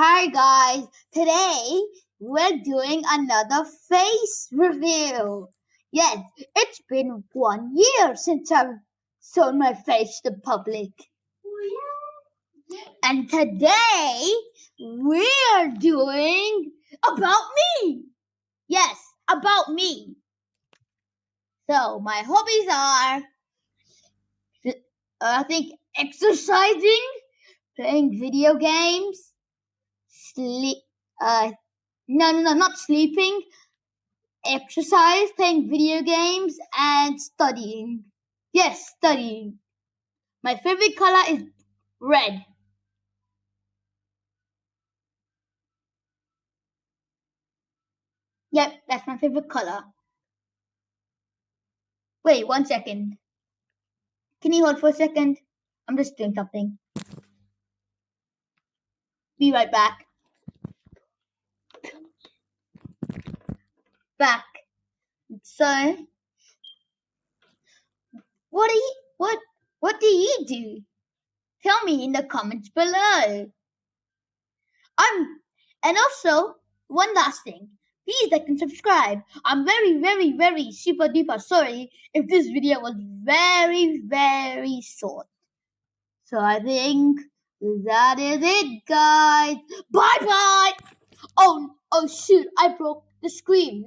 Hi guys, today we're doing another face review. Yes, it's been one year since I've shown my face to the public. And today we're doing about me. Yes, about me. So my hobbies are, I think, exercising, playing video games, sleep. Uh, no, no, no, not sleeping. Exercise, playing video games, and studying. Yes, studying. My favorite color is red. Yep, that's my favorite color. Wait, one second. Can you hold for a second? I'm just doing something. Be right back. Back. So, what do you what what do you do? Tell me in the comments below. I'm and also one last thing. Please like and subscribe. I'm very, very, very super duper sorry if this video was very, very short. So I think that is it, guys. Bye bye. Oh, oh shoot! I broke the screen.